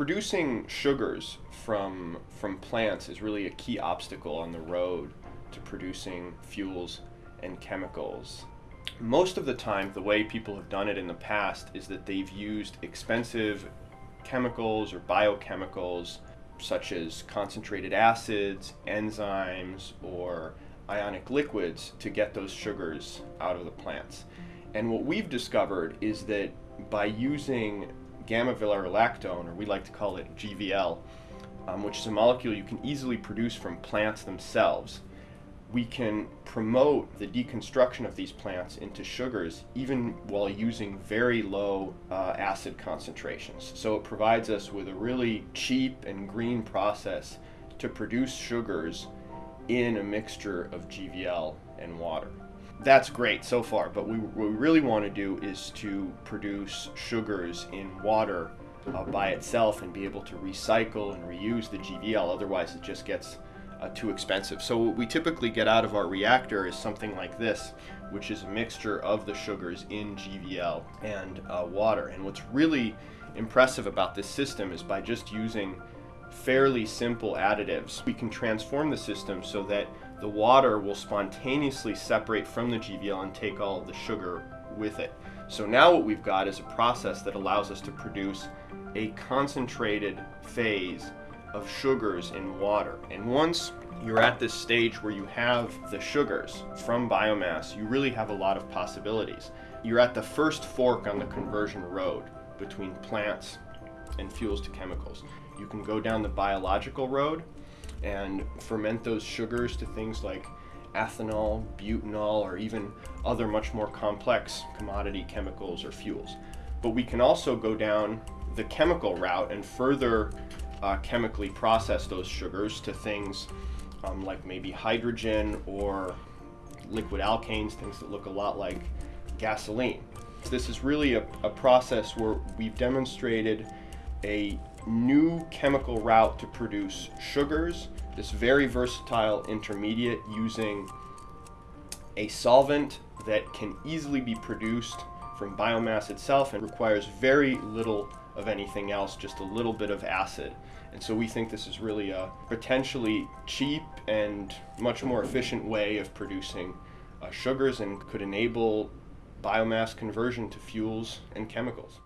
producing sugars from, from plants is really a key obstacle on the road to producing fuels and chemicals. Most of the time, the way people have done it in the past is that they've used expensive chemicals or biochemicals such as concentrated acids, enzymes, or ionic liquids to get those sugars out of the plants. And what we've discovered is that by using gamma lactone, or we like to call it GVL, um, which is a molecule you can easily produce from plants themselves, we can promote the deconstruction of these plants into sugars even while using very low uh, acid concentrations. So it provides us with a really cheap and green process to produce sugars in a mixture of GVL and water. That's great so far, but we, what we really want to do is to produce sugars in water uh, by itself and be able to recycle and reuse the GVL, otherwise it just gets uh, too expensive. So what we typically get out of our reactor is something like this, which is a mixture of the sugars in GVL and uh, water. And what's really impressive about this system is by just using fairly simple additives, we can transform the system so that the water will spontaneously separate from the GVL and take all of the sugar with it. So now what we've got is a process that allows us to produce a concentrated phase of sugars in water. And once you're at this stage where you have the sugars from biomass, you really have a lot of possibilities. You're at the first fork on the conversion road between plants and fuels to chemicals. You can go down the biological road and ferment those sugars to things like ethanol, butanol, or even other much more complex commodity chemicals or fuels. But we can also go down the chemical route and further uh, chemically process those sugars to things um, like maybe hydrogen or liquid alkanes, things that look a lot like gasoline. This is really a, a process where we've demonstrated a new chemical route to produce sugars, this very versatile intermediate using a solvent that can easily be produced from biomass itself and requires very little of anything else, just a little bit of acid. And so we think this is really a potentially cheap and much more efficient way of producing uh, sugars and could enable biomass conversion to fuels and chemicals.